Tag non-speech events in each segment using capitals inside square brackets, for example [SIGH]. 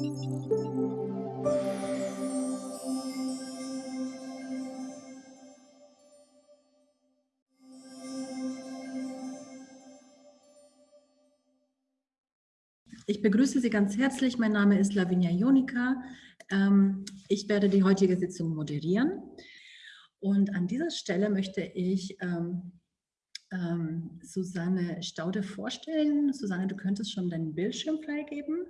Ich begrüße Sie ganz herzlich. Mein Name ist Lavinia Jonika. Ähm, ich werde die heutige Sitzung moderieren. Und an dieser Stelle möchte ich ähm, ähm, Susanne Staude vorstellen. Susanne, du könntest schon deinen Bildschirm freigeben.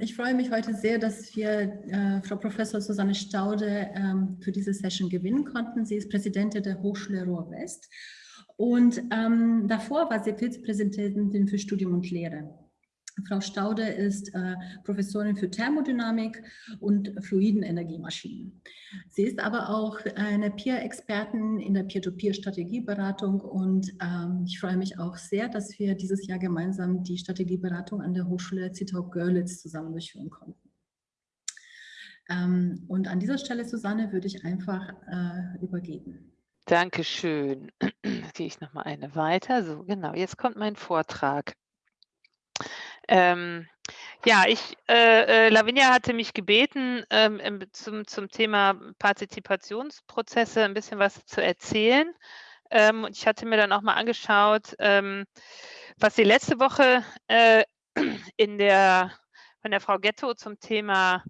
Ich freue mich heute sehr, dass wir äh, Frau Professor Susanne Staude für diese Session gewinnen konnten. Sie ist Präsidentin der Hochschule Ruhr-West und ähm, davor war sie Vizepräsidentin für Studium und Lehre. Frau Staude ist äh, Professorin für Thermodynamik und fluiden Energiemaschinen. Sie ist aber auch eine Peer-Expertin in der Peer-to-Peer-Strategieberatung und ähm, ich freue mich auch sehr, dass wir dieses Jahr gemeinsam die Strategieberatung an der Hochschule Zittau-Görlitz zusammen durchführen konnten. Ähm, und an dieser Stelle, Susanne, würde ich einfach äh, übergeben. Dankeschön. [CLEARS THROAT] Gehe ich noch mal eine weiter. So, genau, jetzt kommt mein Vortrag. Ähm, ja, ich, äh, äh, Lavinia hatte mich gebeten, ähm, zum, zum Thema Partizipationsprozesse ein bisschen was zu erzählen. Ähm, und ich hatte mir dann auch mal angeschaut, ähm, was sie letzte Woche äh, [CLEARS THROAT] in der, von der Frau Ghetto zum Thema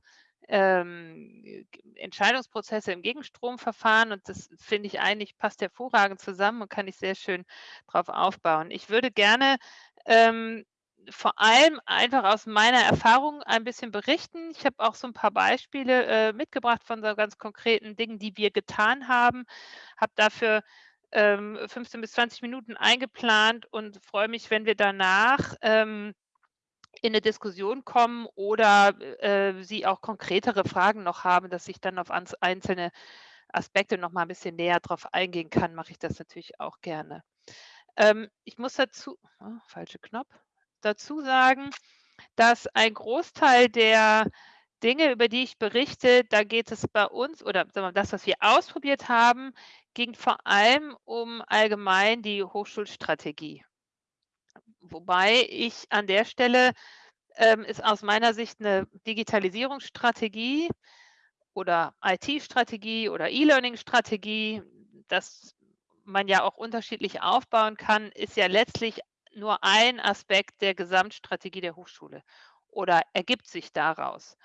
ähm, Entscheidungsprozesse im Gegenstromverfahren und das finde ich eigentlich passt hervorragend zusammen und kann ich sehr schön darauf aufbauen. Ich würde gerne ähm, vor allem einfach aus meiner Erfahrung ein bisschen berichten. Ich habe auch so ein paar Beispiele äh, mitgebracht von so ganz konkreten Dingen, die wir getan haben, habe dafür ähm, 15 bis 20 Minuten eingeplant und freue mich, wenn wir danach ähm, in eine Diskussion kommen oder äh, Sie auch konkretere Fragen noch haben, dass ich dann auf einzelne Aspekte noch mal ein bisschen näher drauf eingehen kann, mache ich das natürlich auch gerne. Ähm, ich muss dazu, oh, falsche Knopf, dazu sagen, dass ein Großteil der Dinge, über die ich berichte, da geht es bei uns oder das, was wir ausprobiert haben, ging vor allem um allgemein die Hochschulstrategie. Wobei ich an der Stelle ähm, ist aus meiner Sicht eine Digitalisierungsstrategie oder IT-Strategie oder E-Learning-Strategie, dass man ja auch unterschiedlich aufbauen kann, ist ja letztlich nur ein Aspekt der Gesamtstrategie der Hochschule oder ergibt sich daraus.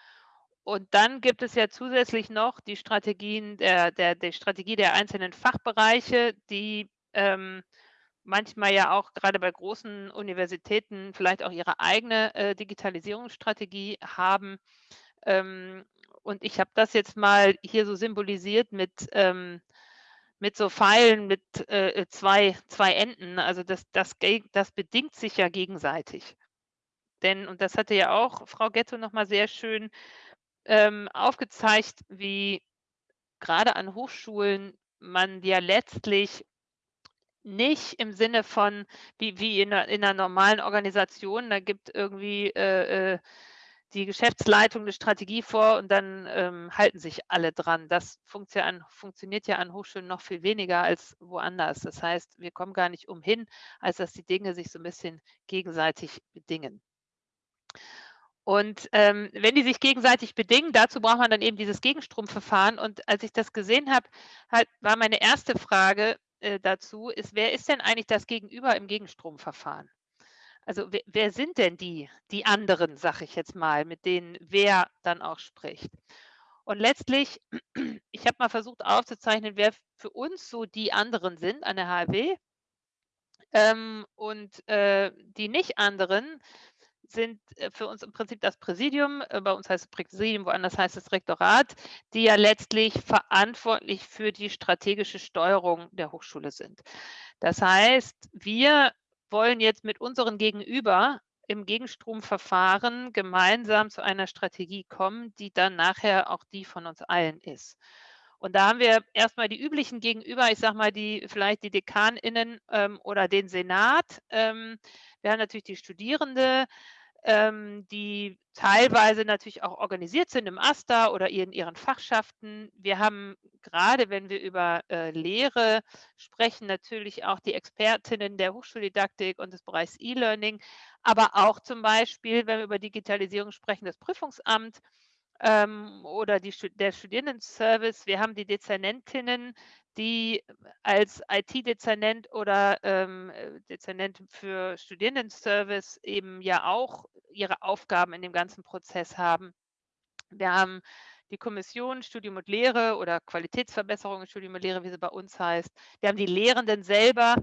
Und dann gibt es ja zusätzlich noch die Strategien der, der, der Strategie der einzelnen Fachbereiche, die ähm, manchmal ja auch gerade bei großen Universitäten vielleicht auch ihre eigene äh, Digitalisierungsstrategie haben. Ähm, und ich habe das jetzt mal hier so symbolisiert mit, ähm, mit so Pfeilen mit äh, zwei, zwei Enden. Also das, das, das bedingt sich ja gegenseitig. Denn, und das hatte ja auch Frau Ghetto nochmal sehr schön ähm, aufgezeigt, wie gerade an Hochschulen man ja letztlich nicht im Sinne von, wie, wie in, einer, in einer normalen Organisation, da gibt irgendwie äh, äh, die Geschäftsleitung eine Strategie vor und dann ähm, halten sich alle dran. Das funktio an, funktioniert ja an Hochschulen noch viel weniger als woanders. Das heißt, wir kommen gar nicht umhin, als dass die Dinge sich so ein bisschen gegenseitig bedingen. Und ähm, wenn die sich gegenseitig bedingen, dazu braucht man dann eben dieses Gegenstromverfahren. Und als ich das gesehen habe, halt, war meine erste Frage, äh, dazu ist, wer ist denn eigentlich das Gegenüber im Gegenstromverfahren? Also wer, wer sind denn die, die anderen, sage ich jetzt mal, mit denen wer dann auch spricht? Und letztlich, [CLEARS THROAT] ich habe mal versucht aufzuzeichnen, wer für uns so die anderen sind an der HW. Ähm, und äh, die nicht anderen sind äh, für uns im Prinzip das Präsidium, äh, bei uns heißt es Präsidium, woanders heißt es Rektorat, die ja letztlich verantwortlich für die strategische Steuerung der Hochschule sind. Das heißt, wir wollen jetzt mit unseren Gegenüber im Gegenstromverfahren gemeinsam zu einer Strategie kommen, die dann nachher auch die von uns allen ist. Und da haben wir erstmal die üblichen Gegenüber, ich sage mal, die vielleicht die DekanInnen ähm, oder den Senat. Ähm, wir haben natürlich die Studierende, ähm, die teilweise natürlich auch organisiert sind im AStA oder in ihren Fachschaften. Wir haben gerade, wenn wir über äh, Lehre sprechen, natürlich auch die Expertinnen der Hochschuldidaktik und des Bereichs E-Learning, aber auch zum Beispiel, wenn wir über Digitalisierung sprechen, das Prüfungsamt ähm, oder die, der Studierendenservice. Wir haben die Dezernentinnen, die als IT-Dezernent oder ähm, äh, Dezernent für Studierendenservice eben ja auch ihre Aufgaben in dem ganzen Prozess haben. Wir haben die Kommission Studium und Lehre oder Qualitätsverbesserung Studium und Lehre, wie sie bei uns heißt. Wir haben die Lehrenden selber,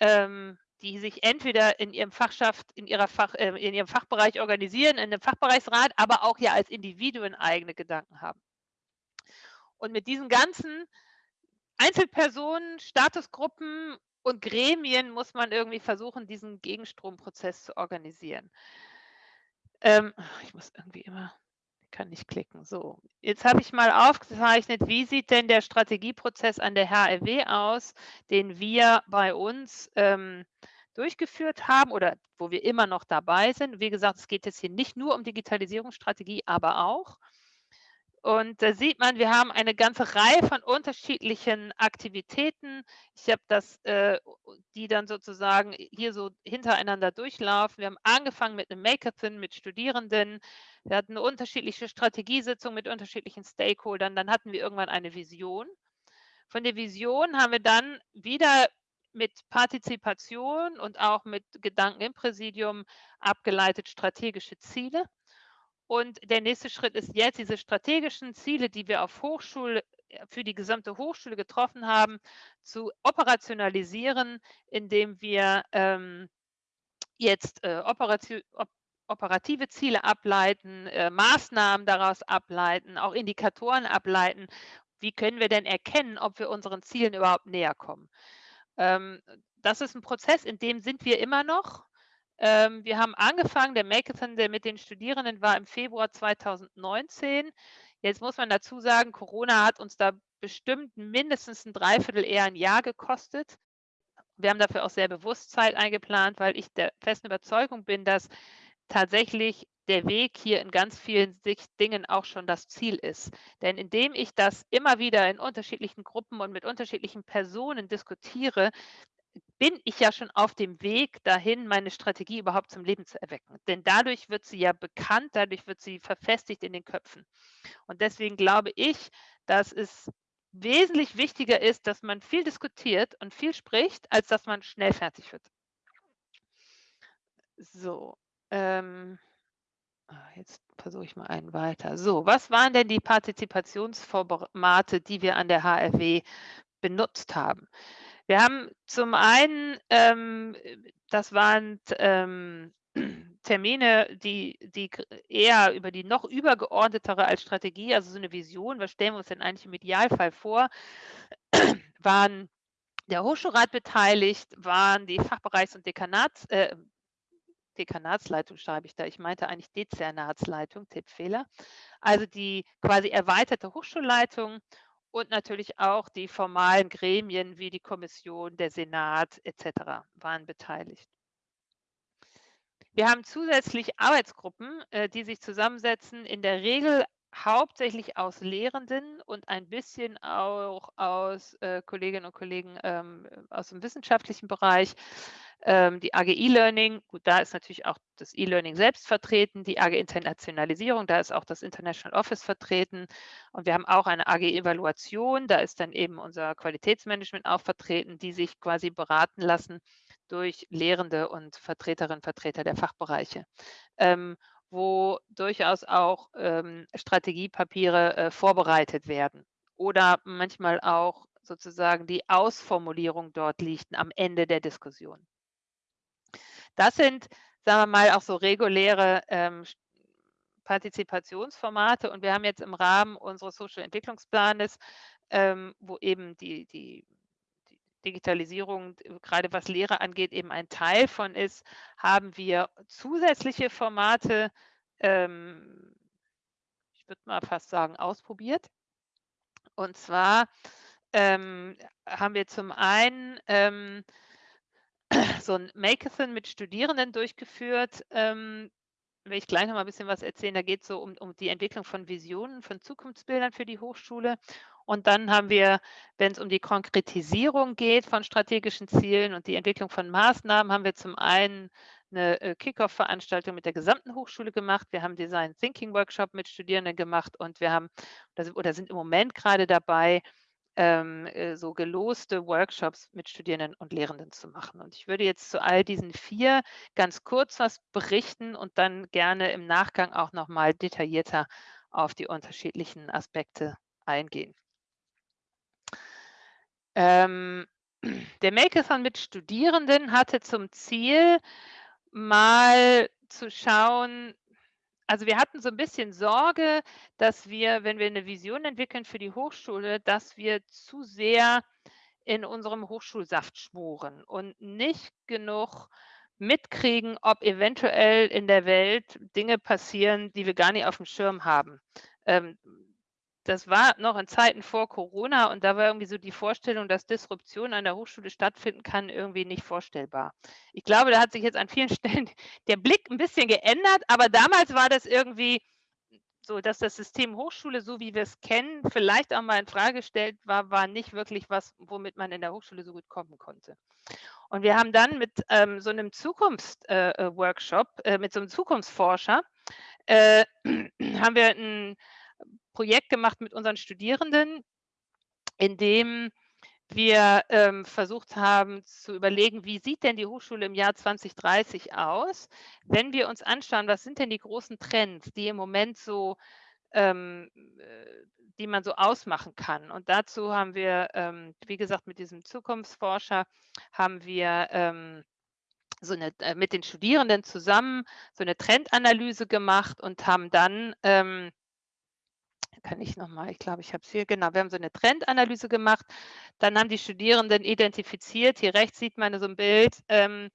ähm, die sich entweder in ihrem Fachschaft, in, ihrer Fach, äh, in ihrem Fachbereich organisieren, in einem Fachbereichsrat, aber auch ja als Individuen eigene Gedanken haben. Und mit diesen ganzen Einzelpersonen, Statusgruppen und Gremien muss man irgendwie versuchen, diesen Gegenstromprozess zu organisieren. Ähm, ich muss irgendwie immer, kann nicht klicken. So, jetzt habe ich mal aufgezeichnet, wie sieht denn der Strategieprozess an der HRW aus, den wir bei uns ähm, durchgeführt haben oder wo wir immer noch dabei sind. Wie gesagt, es geht jetzt hier nicht nur um Digitalisierungsstrategie, aber auch. Und da sieht man, wir haben eine ganze Reihe von unterschiedlichen Aktivitäten. Ich habe das, äh, die dann sozusagen hier so hintereinander durchlaufen. Wir haben angefangen mit einem Makeathon mit Studierenden. Wir hatten eine unterschiedliche Strategiesitzung mit unterschiedlichen Stakeholdern. Dann hatten wir irgendwann eine Vision. Von der Vision haben wir dann wieder mit Partizipation und auch mit Gedanken im Präsidium abgeleitet strategische Ziele. Und der nächste Schritt ist jetzt, diese strategischen Ziele, die wir auf Hochschule, äh, für die gesamte Hochschule getroffen haben, zu operationalisieren, indem wir ähm, jetzt äh, operativ, op, operative Ziele ableiten, äh, Maßnahmen daraus ableiten, auch Indikatoren ableiten. Wie können wir denn erkennen, ob wir unseren Zielen überhaupt näher kommen? Ähm, das ist ein Prozess, in dem sind wir immer noch. Ähm, wir haben angefangen, der Makeathon, der mit den Studierenden war im Februar 2019. Jetzt muss man dazu sagen, Corona hat uns da bestimmt mindestens ein Dreiviertel, eher ein Jahr gekostet. Wir haben dafür auch sehr bewusst Zeit eingeplant, weil ich der festen Überzeugung bin, dass tatsächlich der Weg hier in ganz vielen Dingen auch schon das Ziel ist. Denn indem ich das immer wieder in unterschiedlichen Gruppen und mit unterschiedlichen Personen diskutiere, bin ich ja schon auf dem Weg dahin, meine Strategie überhaupt zum Leben zu erwecken. Denn dadurch wird sie ja bekannt, dadurch wird sie verfestigt in den Köpfen. Und deswegen glaube ich, dass es wesentlich wichtiger ist, dass man viel diskutiert und viel spricht, als dass man schnell fertig wird. So, ähm, ah, jetzt versuche ich mal einen weiter. So, was waren denn die Partizipationsformate, die wir an der HRW benutzt haben? Wir haben zum einen, ähm, das waren ähm, [CLEARS THROAT] Termine, die, die eher über die noch übergeordnetere als Strategie, also so eine Vision, was stellen wir uns denn eigentlich im Idealfall vor, [CLEARS THROAT] waren der Hochschulrat beteiligt, waren die Fachbereichs- und Dekanats, äh, Dekanatsleitung schreibe ich da, ich meinte eigentlich Dezernatsleitung, Tippfehler, also die quasi erweiterte Hochschulleitung und natürlich auch die formalen Gremien wie die Kommission, der Senat etc. waren beteiligt. Wir haben zusätzlich Arbeitsgruppen, äh, die sich zusammensetzen, in der Regel hauptsächlich aus Lehrenden und ein bisschen auch aus äh, Kolleginnen und Kollegen ähm, aus dem wissenschaftlichen Bereich. Ähm, die AG E-Learning, gut, da ist natürlich auch das E-Learning selbst vertreten, die AG Internationalisierung, da ist auch das International Office vertreten und wir haben auch eine AG Evaluation, da ist dann eben unser Qualitätsmanagement auch vertreten, die sich quasi beraten lassen durch Lehrende und Vertreterinnen und Vertreter der Fachbereiche. Ähm, wo durchaus auch ähm, Strategiepapiere äh, vorbereitet werden oder manchmal auch sozusagen die Ausformulierung dort liegt am Ende der Diskussion. Das sind, sagen wir mal, auch so reguläre ähm, Partizipationsformate und wir haben jetzt im Rahmen unseres Social Entwicklungsplanes, ähm, wo eben die, die Digitalisierung, gerade was Lehre angeht, eben ein Teil von ist, haben wir zusätzliche Formate, ähm, ich würde mal fast sagen, ausprobiert. Und zwar ähm, haben wir zum einen ähm, [CLEARS THROAT] so ein Makeathon mit Studierenden durchgeführt, ähm, will ich gleich noch mal ein bisschen was erzählen. Da geht es so um, um die Entwicklung von Visionen, von Zukunftsbildern für die Hochschule. Und dann haben wir, wenn es um die Konkretisierung geht von strategischen Zielen und die Entwicklung von Maßnahmen, haben wir zum einen eine äh, Kickoff-Veranstaltung mit der gesamten Hochschule gemacht. Wir haben Design Thinking Workshop mit Studierenden gemacht und wir haben oder sind im Moment gerade dabei, ähm, äh, so geloste Workshops mit Studierenden und Lehrenden zu machen. Und ich würde jetzt zu all diesen vier ganz kurz was berichten und dann gerne im Nachgang auch noch mal detaillierter auf die unterschiedlichen Aspekte eingehen. Ähm, [CLEARS THROAT] der Makeathon mit Studierenden hatte zum Ziel, mal zu schauen, also wir hatten so ein bisschen Sorge, dass wir, wenn wir eine Vision entwickeln für die Hochschule, dass wir zu sehr in unserem Hochschulsaft schmoren und nicht genug mitkriegen, ob eventuell in der Welt Dinge passieren, die wir gar nicht auf dem Schirm haben. Ähm, das war noch in Zeiten vor Corona und da war irgendwie so die Vorstellung, dass Disruption an der Hochschule stattfinden kann, irgendwie nicht vorstellbar. Ich glaube, da hat sich jetzt an vielen [LAUGHS] Stellen der Blick ein bisschen geändert, aber damals war das irgendwie so, dass das System Hochschule, so wie wir es kennen, vielleicht auch mal in Frage gestellt war, war nicht wirklich was, womit man in der Hochschule so gut kommen konnte. Und wir haben dann mit ähm, so einem Zukunftsworkshop, äh, äh, mit so einem Zukunftsforscher, äh, [CLEARS THROAT] haben wir ein Projekt gemacht mit unseren Studierenden, in dem wir ähm, versucht haben zu überlegen, wie sieht denn die Hochschule im Jahr 2030 aus, wenn wir uns anschauen, was sind denn die großen Trends, die im Moment so, ähm, äh, die man so ausmachen kann. Und dazu haben wir, ähm, wie gesagt, mit diesem Zukunftsforscher haben wir ähm, so eine, äh, mit den Studierenden zusammen so eine Trendanalyse gemacht und haben dann ähm, kann ich nochmal, ich glaube, ich habe es hier, genau, wir haben so eine Trendanalyse gemacht. Dann haben die Studierenden identifiziert, hier rechts sieht man so ein Bild ähm,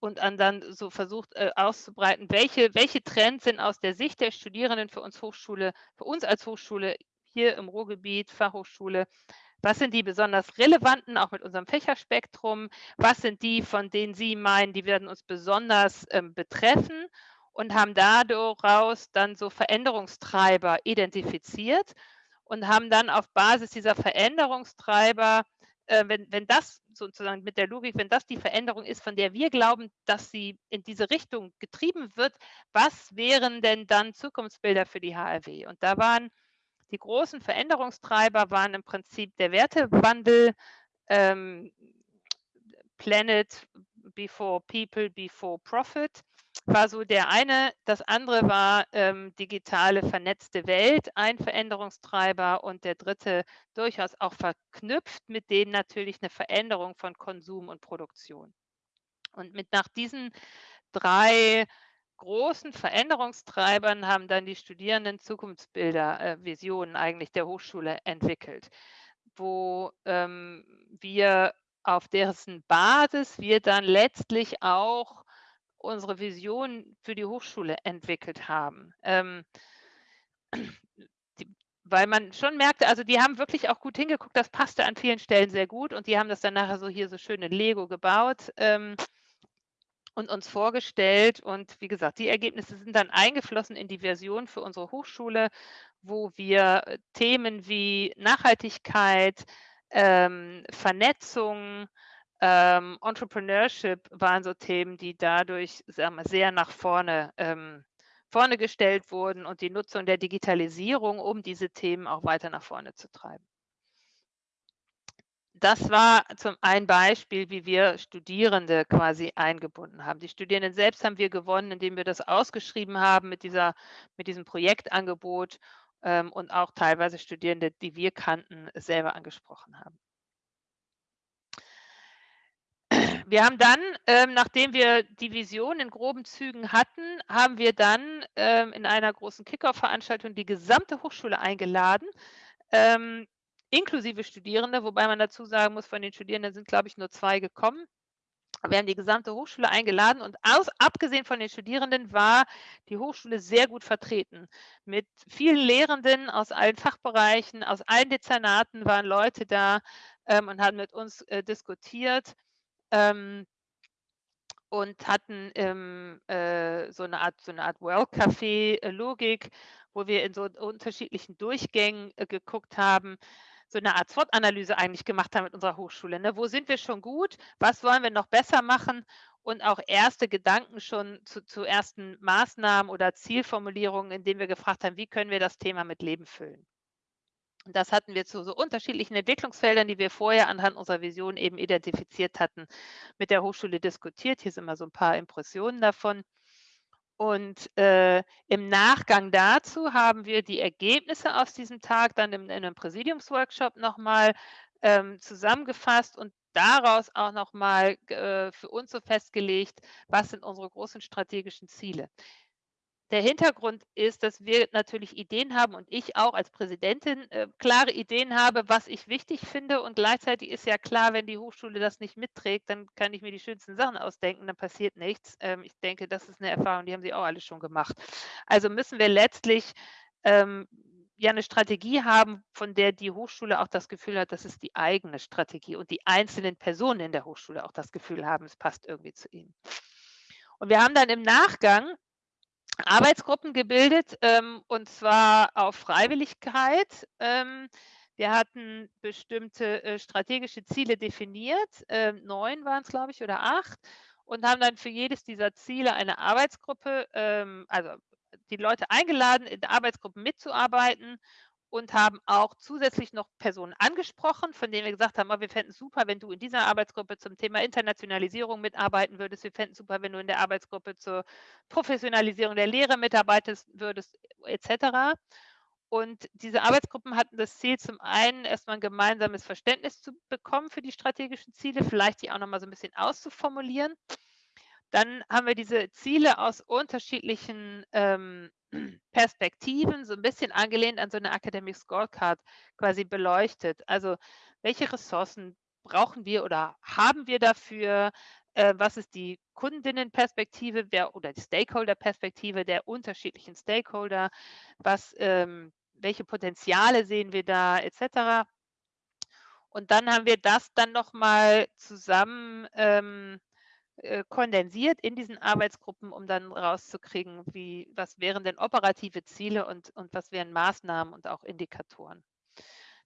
und dann so versucht äh, auszubreiten, welche, welche Trends sind aus der Sicht der Studierenden für uns Hochschule, für uns als Hochschule hier im Ruhrgebiet, Fachhochschule, was sind die besonders relevanten, auch mit unserem Fächerspektrum? Was sind die, von denen Sie meinen, die werden uns besonders ähm, betreffen? Und haben daraus dann so Veränderungstreiber identifiziert und haben dann auf Basis dieser Veränderungstreiber, äh, wenn, wenn das sozusagen mit der Logik, wenn das die Veränderung ist, von der wir glauben, dass sie in diese Richtung getrieben wird, was wären denn dann Zukunftsbilder für die HRW? Und da waren die großen Veränderungstreiber waren im Prinzip der Wertewandel, ähm, Planet before People, before Profit war so der eine. Das andere war ähm, digitale vernetzte Welt, ein Veränderungstreiber und der dritte durchaus auch verknüpft mit denen natürlich eine Veränderung von Konsum und Produktion. Und mit nach diesen drei großen Veränderungstreibern haben dann die Studierenden Zukunftsbilder, äh, Visionen eigentlich der Hochschule entwickelt, wo ähm, wir auf dessen Basis wir dann letztlich auch unsere Vision für die Hochschule entwickelt haben. Ähm, [CLEARS THROAT] die, weil man schon merkte, also die haben wirklich auch gut hingeguckt, das passte an vielen Stellen sehr gut und die haben das dann nachher so hier so schön in Lego gebaut ähm, und uns vorgestellt. Und wie gesagt, die Ergebnisse sind dann eingeflossen in die Version für unsere Hochschule, wo wir äh, Themen wie Nachhaltigkeit, ähm, Vernetzung, ähm, Entrepreneurship waren so Themen, die dadurch wir, sehr nach vorne, ähm, vorne gestellt wurden und die Nutzung der Digitalisierung, um diese Themen auch weiter nach vorne zu treiben. Das war zum ein Beispiel, wie wir Studierende quasi eingebunden haben. Die Studierenden selbst haben wir gewonnen, indem wir das ausgeschrieben haben mit, dieser, mit diesem Projektangebot ähm, und auch teilweise Studierende, die wir kannten, selber angesprochen haben. Wir haben dann, ähm, nachdem wir die Vision in groben Zügen hatten, haben wir dann ähm, in einer großen Kickoff-Veranstaltung die gesamte Hochschule eingeladen, ähm, inklusive Studierende, wobei man dazu sagen muss, von den Studierenden sind, glaube ich, nur zwei gekommen. Wir haben die gesamte Hochschule eingeladen und aus, abgesehen von den Studierenden war die Hochschule sehr gut vertreten. Mit vielen Lehrenden aus allen Fachbereichen, aus allen Dezernaten waren Leute da ähm, und haben mit uns äh, diskutiert. Ähm, und hatten ähm, äh, so eine Art, so eine Art Well-Café-Logik, wo wir in so unterschiedlichen Durchgängen äh, geguckt haben, so eine Art SWOT-Analyse eigentlich gemacht haben mit unserer Hochschule. Ne? Wo sind wir schon gut? Was wollen wir noch besser machen? Und auch erste Gedanken schon zu, zu ersten Maßnahmen oder Zielformulierungen, indem wir gefragt haben, wie können wir das Thema mit Leben füllen? Das hatten wir zu so unterschiedlichen Entwicklungsfeldern, die wir vorher anhand unserer Vision eben identifiziert hatten, mit der Hochschule diskutiert. Hier sind mal so ein paar Impressionen davon. Und äh, im Nachgang dazu haben wir die Ergebnisse aus diesem Tag dann in, in einem Präsidiumsworkshop nochmal ähm, zusammengefasst und daraus auch nochmal äh, für uns so festgelegt, was sind unsere großen strategischen Ziele. Der Hintergrund ist, dass wir natürlich Ideen haben und ich auch als Präsidentin äh, klare Ideen habe, was ich wichtig finde. Und gleichzeitig ist ja klar, wenn die Hochschule das nicht mitträgt, dann kann ich mir die schönsten Sachen ausdenken, dann passiert nichts. Ähm, ich denke, das ist eine Erfahrung, die haben Sie auch alle schon gemacht. Also müssen wir letztlich ähm, ja eine Strategie haben, von der die Hochschule auch das Gefühl hat, das ist die eigene Strategie und die einzelnen Personen in der Hochschule auch das Gefühl haben, es passt irgendwie zu ihnen. Und wir haben dann im Nachgang Arbeitsgruppen gebildet, ähm, und zwar auf Freiwilligkeit. Ähm, wir hatten bestimmte äh, strategische Ziele definiert, äh, neun waren es, glaube ich, oder acht, und haben dann für jedes dieser Ziele eine Arbeitsgruppe, ähm, also die Leute eingeladen, in der Arbeitsgruppe mitzuarbeiten und haben auch zusätzlich noch Personen angesprochen, von denen wir gesagt haben, oh, wir fänden es super, wenn du in dieser Arbeitsgruppe zum Thema Internationalisierung mitarbeiten würdest. Wir fänden es super, wenn du in der Arbeitsgruppe zur Professionalisierung der Lehre mitarbeiten würdest, etc. Und diese Arbeitsgruppen hatten das Ziel, zum einen erstmal ein gemeinsames Verständnis zu bekommen für die strategischen Ziele, vielleicht die auch nochmal so ein bisschen auszuformulieren. Dann haben wir diese Ziele aus unterschiedlichen ähm, [CLEARS THROAT] Perspektiven, so ein bisschen angelehnt an so eine Academic Scorecard quasi beleuchtet. Also welche Ressourcen brauchen wir oder haben wir dafür? Äh, was ist die Kundinnenperspektive der, oder die Stakeholder-Perspektive der unterschiedlichen Stakeholder? Was, ähm, welche Potenziale sehen wir da, etc. Und dann haben wir das dann nochmal zusammen ähm, äh, kondensiert in diesen Arbeitsgruppen, um dann rauszukriegen, wie, was wären denn operative Ziele und, und was wären Maßnahmen und auch Indikatoren.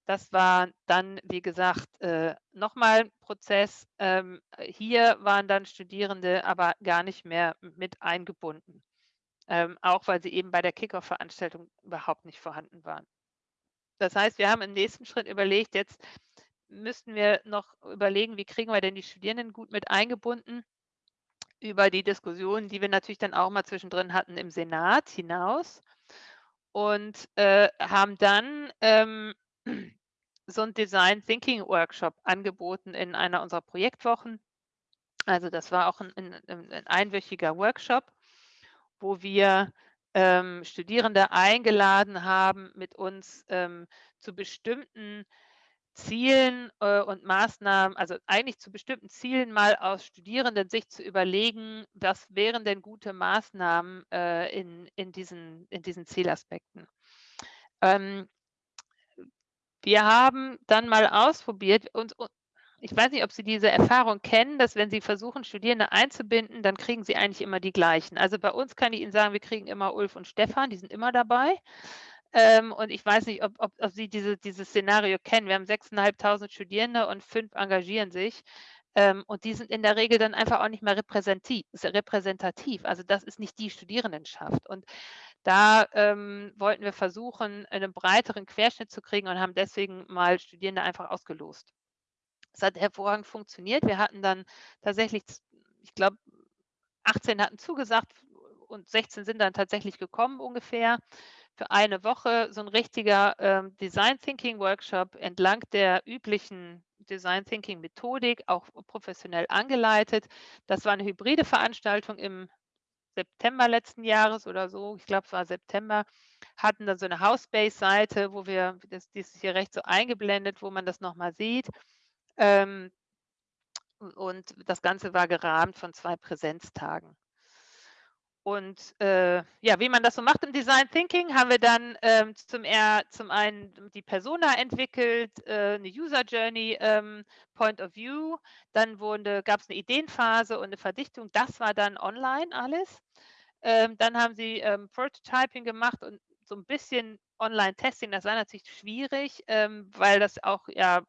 Das war dann, wie gesagt, äh, nochmal ein Prozess. Ähm, hier waren dann Studierende aber gar nicht mehr mit eingebunden, ähm, auch weil sie eben bei der Kickoff-Veranstaltung überhaupt nicht vorhanden waren. Das heißt, wir haben im nächsten Schritt überlegt, jetzt müssten wir noch überlegen, wie kriegen wir denn die Studierenden gut mit eingebunden über die Diskussionen, die wir natürlich dann auch mal zwischendrin hatten im Senat hinaus und äh, haben dann ähm, so einen Design Thinking Workshop angeboten in einer unserer Projektwochen. Also das war auch ein, ein, ein einwöchiger Workshop, wo wir ähm, Studierende eingeladen haben, mit uns ähm, zu bestimmten Zielen äh, und Maßnahmen, also eigentlich zu bestimmten Zielen mal aus Studierendensicht zu überlegen, was wären denn gute Maßnahmen äh, in, in, diesen, in diesen Zielaspekten. Ähm, wir haben dann mal ausprobiert und ich weiß nicht, ob Sie diese Erfahrung kennen, dass wenn Sie versuchen, Studierende einzubinden, dann kriegen Sie eigentlich immer die gleichen. Also bei uns kann ich Ihnen sagen, wir kriegen immer Ulf und Stefan, die sind immer dabei. Ähm, und ich weiß nicht, ob, ob, ob Sie diese, dieses Szenario kennen. Wir haben 6.500 Studierende und fünf engagieren sich. Ähm, und die sind in der Regel dann einfach auch nicht mehr repräsentativ. Also das ist nicht die Studierendenschaft. Und da ähm, wollten wir versuchen, einen breiteren Querschnitt zu kriegen und haben deswegen mal Studierende einfach ausgelost. Es hat hervorragend funktioniert. Wir hatten dann tatsächlich, ich glaube, 18 hatten zugesagt und 16 sind dann tatsächlich gekommen ungefähr für eine Woche so ein richtiger ähm, Design Thinking Workshop entlang der üblichen Design Thinking Methodik, auch professionell angeleitet. Das war eine hybride Veranstaltung im September letzten Jahres oder so, ich glaube, es war September, hatten dann so eine House-Base-Seite, wo wir, das, die ist hier rechts so eingeblendet, wo man das nochmal sieht. Ähm, und das Ganze war gerahmt von zwei Präsenztagen. Und äh, ja, wie man das so macht im Design Thinking, haben wir dann ähm, zum, eher, zum einen die Persona entwickelt, äh, eine User Journey ähm, Point of View, dann gab es eine Ideenphase und eine Verdichtung, das war dann online alles. Ähm, dann haben sie ähm, Prototyping gemacht und so ein bisschen Online-Testing, das war natürlich schwierig, ähm, weil das auch ja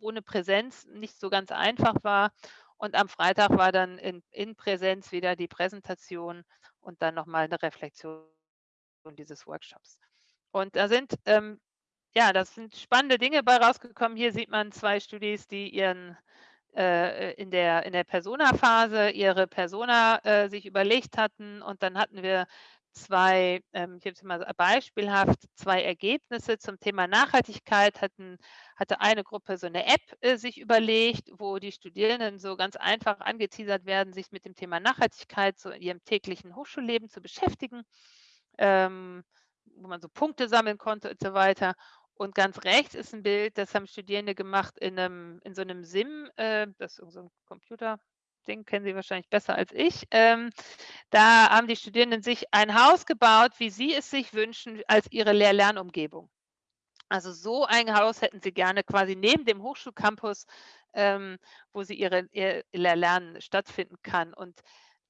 ohne Präsenz nicht so ganz einfach war. Und am Freitag war dann in, in Präsenz wieder die Präsentation und dann nochmal eine Reflexion dieses Workshops. Und da sind, ähm, ja, das sind spannende Dinge bei rausgekommen. Hier sieht man zwei Studis, die ihren äh, in der, in der Persona-Phase ihre Persona äh, sich überlegt hatten und dann hatten wir zwei, ähm, ich habe es mal beispielhaft, zwei Ergebnisse zum Thema Nachhaltigkeit hatten, hatte eine Gruppe so eine App äh, sich überlegt, wo die Studierenden so ganz einfach angeteasert werden, sich mit dem Thema Nachhaltigkeit so in ihrem täglichen Hochschulleben zu beschäftigen, ähm, wo man so Punkte sammeln konnte und so weiter. Und ganz rechts ist ein Bild, das haben Studierende gemacht in, einem, in so einem SIM, äh, das ist so ein Computer, Ding kennen Sie wahrscheinlich besser als ich. Ähm, da haben die Studierenden sich ein Haus gebaut, wie sie es sich wünschen, als ihre Lehr-Lernumgebung. Also so ein Haus hätten sie gerne quasi neben dem Hochschulcampus, ähm, wo sie ihre, ihr Lernen stattfinden kann. Und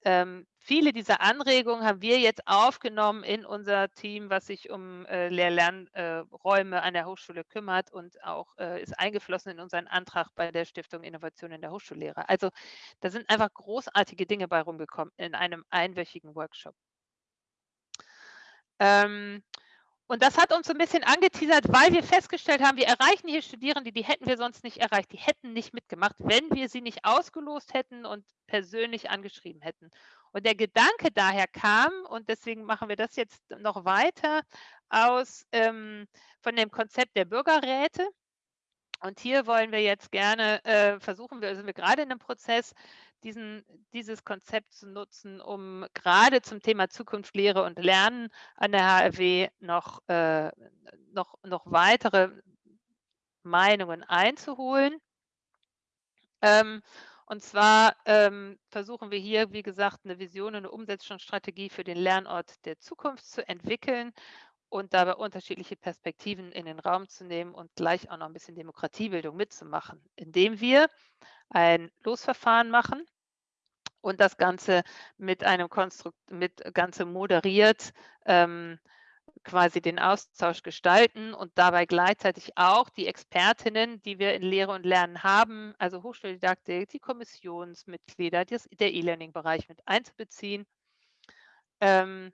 ähm, viele dieser Anregungen haben wir jetzt aufgenommen in unser Team, was sich um äh, Lehr-Lernräume äh, an der Hochschule kümmert und auch äh, ist eingeflossen in unseren Antrag bei der Stiftung Innovation in der Hochschullehre. Also da sind einfach großartige Dinge bei rumgekommen in einem einwöchigen Workshop. Ähm, und das hat uns so ein bisschen angeteasert, weil wir festgestellt haben, wir erreichen hier Studierende, die hätten wir sonst nicht erreicht. Die hätten nicht mitgemacht, wenn wir sie nicht ausgelost hätten und persönlich angeschrieben hätten. Und der Gedanke daher kam, und deswegen machen wir das jetzt noch weiter, aus ähm, von dem Konzept der Bürgerräte. Und hier wollen wir jetzt gerne äh, versuchen, wir sind wir gerade in einem Prozess, diesen, dieses Konzept zu nutzen, um gerade zum Thema Zukunft, Lehre und Lernen an der HRW noch, äh, noch, noch weitere Meinungen einzuholen. Ähm, und zwar ähm, versuchen wir hier, wie gesagt, eine Vision und eine Umsetzungsstrategie für den Lernort der Zukunft zu entwickeln und dabei unterschiedliche Perspektiven in den Raum zu nehmen und gleich auch noch ein bisschen Demokratiebildung mitzumachen, indem wir ein Losverfahren machen und das Ganze mit einem Konstrukt, mit Ganze moderiert ähm, quasi den Austausch gestalten und dabei gleichzeitig auch die Expertinnen, die wir in Lehre und Lernen haben, also Hochschuldidaktik, die Kommissionsmitglieder, das, der E-Learning-Bereich mit einzubeziehen. Ähm,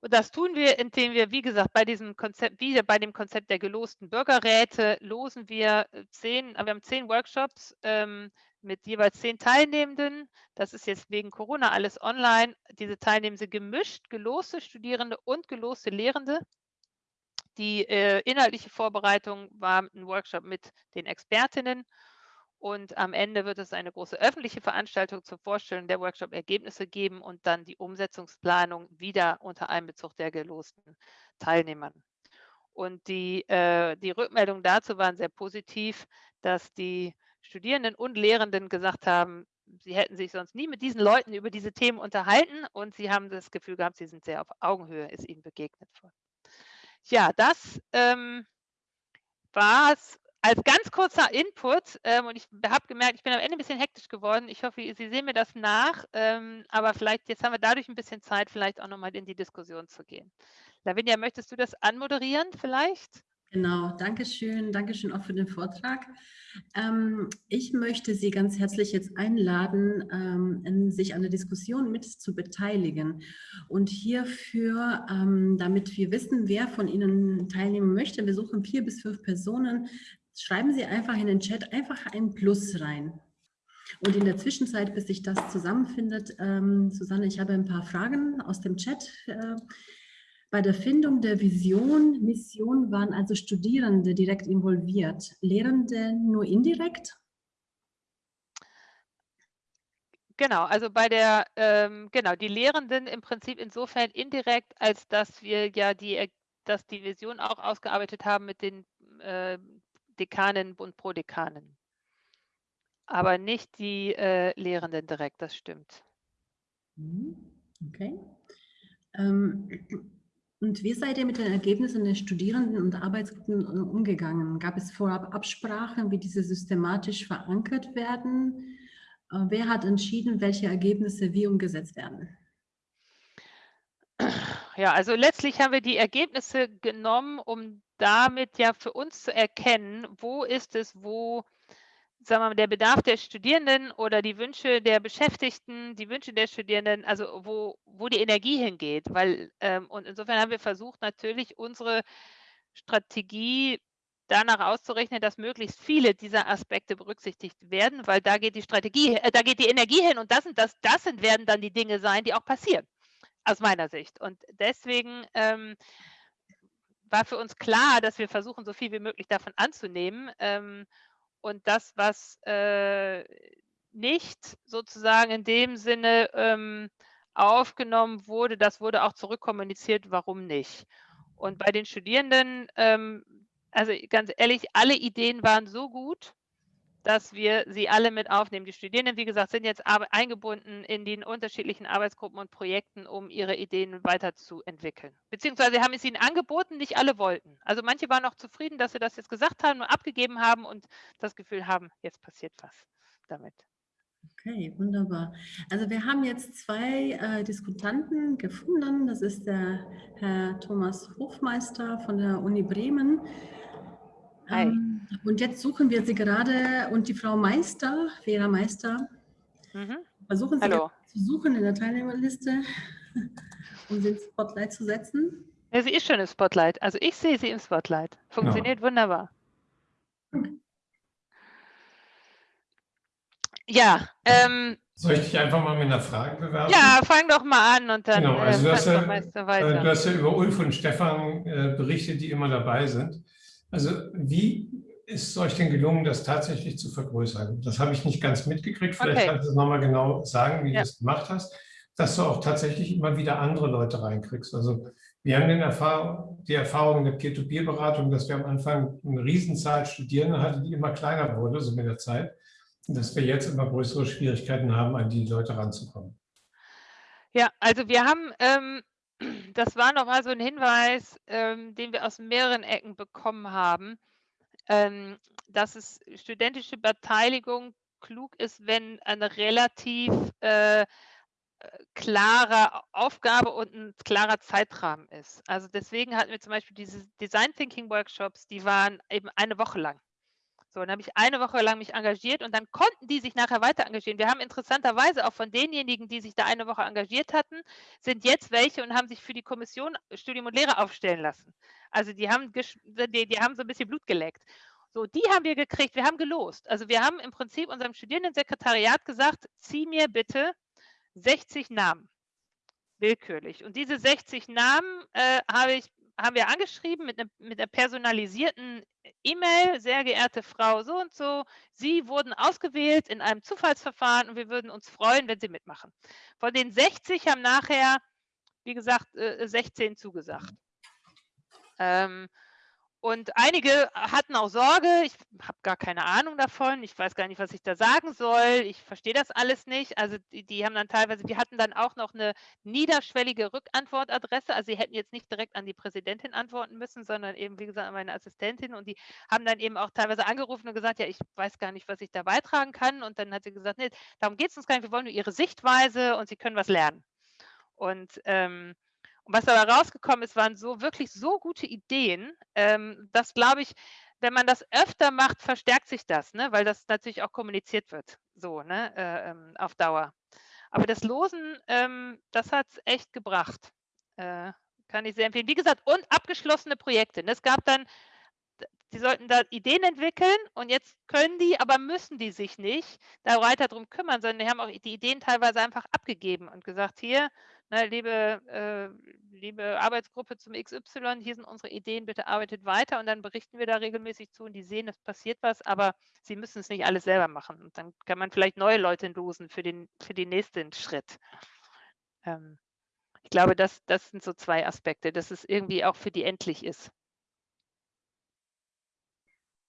und das tun wir, indem wir, wie gesagt, bei diesem Konzept, wieder bei dem Konzept der gelosten Bürgerräte, losen wir äh, zehn, wir haben zehn Workshops ähm, mit jeweils zehn Teilnehmenden. Das ist jetzt wegen Corona alles online. Diese Teilnehmenden sind gemischt, geloste Studierende und geloste Lehrende. Die äh, inhaltliche Vorbereitung war ein Workshop mit den Expertinnen und am Ende wird es eine große öffentliche Veranstaltung zur Vorstellung der Workshop-Ergebnisse geben und dann die Umsetzungsplanung wieder unter Einbezug der gelosten Teilnehmern. Und die, äh, die Rückmeldungen dazu waren sehr positiv, dass die Studierenden und Lehrenden gesagt haben, sie hätten sich sonst nie mit diesen Leuten über diese Themen unterhalten und sie haben das Gefühl gehabt, sie sind sehr auf Augenhöhe, ist ihnen begegnet worden. Ja, das ähm, war es als ganz kurzer Input, ähm, und ich habe gemerkt, ich bin am Ende ein bisschen hektisch geworden. Ich hoffe, Sie sehen mir das nach, ähm, aber vielleicht, jetzt haben wir dadurch ein bisschen Zeit, vielleicht auch nochmal in die Diskussion zu gehen. Lavinia, möchtest du das anmoderieren vielleicht? Genau, danke schön, danke schön auch für den Vortrag. Ähm, ich möchte Sie ganz herzlich jetzt einladen, ähm, sich an der Diskussion mit zu beteiligen. Und hierfür, ähm, damit wir wissen, wer von Ihnen teilnehmen möchte, wir suchen vier bis fünf Personen, schreiben Sie einfach in den Chat einfach ein Plus rein. Und in der Zwischenzeit, bis sich das zusammenfindet, ähm, Susanne, ich habe ein paar Fragen aus dem Chat äh, bei der Findung der Vision, Mission waren also Studierende direkt involviert, Lehrende nur indirekt? Genau, also bei der, ähm, genau, die Lehrenden im Prinzip insofern indirekt, als dass wir ja die, dass die Vision auch ausgearbeitet haben mit den äh, Dekanen und Prodekanen. Aber nicht die äh, Lehrenden direkt, das stimmt. Mhm, okay. Ähm, und wie seid ihr mit den Ergebnissen der Studierenden und Arbeitsgruppen umgegangen? Gab es vorab Absprachen, wie diese systematisch verankert werden? Äh, wer hat entschieden, welche Ergebnisse wie umgesetzt werden? Ja, also letztlich haben wir die Ergebnisse genommen, um damit ja für uns zu erkennen, wo ist es, wo sagen wir der Bedarf der Studierenden oder die Wünsche der Beschäftigten, die Wünsche der Studierenden, also wo, wo die Energie hingeht. Weil, ähm, und insofern haben wir versucht, natürlich unsere Strategie danach auszurechnen, dass möglichst viele dieser Aspekte berücksichtigt werden, weil da geht die Strategie, äh, da geht die Energie hin und das sind, das, das sind, werden dann die Dinge sein, die auch passieren, aus meiner Sicht. Und deswegen ähm, war für uns klar, dass wir versuchen, so viel wie möglich davon anzunehmen. Ähm, und das, was äh, nicht sozusagen in dem Sinne ähm, aufgenommen wurde, das wurde auch zurückkommuniziert, warum nicht. Und bei den Studierenden, ähm, also ganz ehrlich, alle Ideen waren so gut, dass wir sie alle mit aufnehmen. Die Studierenden, wie gesagt, sind jetzt eingebunden in den unterschiedlichen Arbeitsgruppen und Projekten, um ihre Ideen weiterzuentwickeln. Beziehungsweise haben es ihnen angeboten, nicht alle wollten. Also manche waren auch zufrieden, dass sie das jetzt gesagt haben und abgegeben haben und das Gefühl haben, jetzt passiert was damit. Okay, wunderbar. Also wir haben jetzt zwei äh, Diskutanten gefunden. Das ist der Herr Thomas Hofmeister von der Uni Bremen. Hi. Ähm, und jetzt suchen wir sie gerade und die Frau Meister, Vera Meister, mhm. versuchen sie zu suchen in der Teilnehmerliste, [LAUGHS] um sie ins Spotlight zu setzen. Ja, sie ist schon im Spotlight. Also ich sehe sie im Spotlight. Funktioniert ja. wunderbar. Ja. Ähm, Soll ich dich einfach mal mit einer Frage bewerben? Ja, fang doch mal an und dann genau, also äh, du, hast ja, äh, du hast ja über Ulf und Stefan äh, berichtet, die immer dabei sind. Also wie ist es euch denn gelungen, das tatsächlich zu vergrößern? Das habe ich nicht ganz mitgekriegt. Vielleicht okay. kannst du es nochmal genau sagen, wie ja. du das gemacht hast, dass du auch tatsächlich immer wieder andere Leute reinkriegst. Also wir haben den Erfahrung, die Erfahrung in der Peer-to-Peer-Beratung, dass wir am Anfang eine Riesenzahl Studierende hatten, die immer kleiner wurde, so mit der Zeit. Und dass wir jetzt immer größere Schwierigkeiten haben, an die Leute ranzukommen. Ja, also wir haben, ähm, das war nochmal so ein Hinweis, ähm, den wir aus mehreren Ecken bekommen haben ähm, dass es studentische Beteiligung klug ist, wenn eine relativ äh, äh, klare Aufgabe und ein klarer Zeitrahmen ist. Also deswegen hatten wir zum Beispiel diese Design Thinking Workshops, die waren eben eine Woche lang. So, dann habe ich eine Woche lang mich engagiert und dann konnten die sich nachher weiter engagieren. Wir haben interessanterweise auch von denjenigen, die sich da eine Woche engagiert hatten, sind jetzt welche und haben sich für die Kommission Studium und Lehre aufstellen lassen. Also die haben, die, die haben so ein bisschen Blut geleckt. So, die haben wir gekriegt, wir haben gelost. Also wir haben im Prinzip unserem Studierendensekretariat gesagt, zieh mir bitte 60 Namen, willkürlich. Und diese 60 Namen äh, habe ich haben wir angeschrieben mit, ne, mit einer personalisierten E-Mail, sehr geehrte Frau so und so, Sie wurden ausgewählt in einem Zufallsverfahren und wir würden uns freuen, wenn Sie mitmachen. Von den 60 haben nachher, wie gesagt, 16 äh, zugesagt. Ähm, und einige hatten auch Sorge, ich habe gar keine Ahnung davon, ich weiß gar nicht, was ich da sagen soll, ich verstehe das alles nicht. Also die, die, haben dann teilweise, wir hatten dann auch noch eine niederschwellige Rückantwortadresse, also sie hätten jetzt nicht direkt an die Präsidentin antworten müssen, sondern eben, wie gesagt, an meine Assistentin und die haben dann eben auch teilweise angerufen und gesagt, ja, ich weiß gar nicht, was ich da beitragen kann. Und dann hat sie gesagt, nee, darum geht es uns gar nicht, wir wollen nur ihre Sichtweise und sie können was lernen. Und ähm, und was dabei rausgekommen ist, waren so wirklich so gute Ideen, ähm, dass, glaube ich, wenn man das öfter macht, verstärkt sich das, ne? weil das natürlich auch kommuniziert wird, so ne? Äh, ähm, auf Dauer. Aber das Losen, ähm, das hat es echt gebracht. Äh, kann ich sehr empfehlen. Wie gesagt, und abgeschlossene Projekte. Ne? Es gab dann, die sollten da Ideen entwickeln und jetzt können die, aber müssen die sich nicht da weiter darum kümmern, sondern die haben auch die Ideen teilweise einfach abgegeben und gesagt, hier, ne, liebe, äh, liebe Arbeitsgruppe zum XY, hier sind unsere Ideen, bitte arbeitet weiter und dann berichten wir da regelmäßig zu und die sehen, es passiert was, aber sie müssen es nicht alles selber machen. Und dann kann man vielleicht neue Leute losen für den, für den nächsten Schritt. Ähm, ich glaube, das, das sind so zwei Aspekte, dass es irgendwie auch für die endlich ist.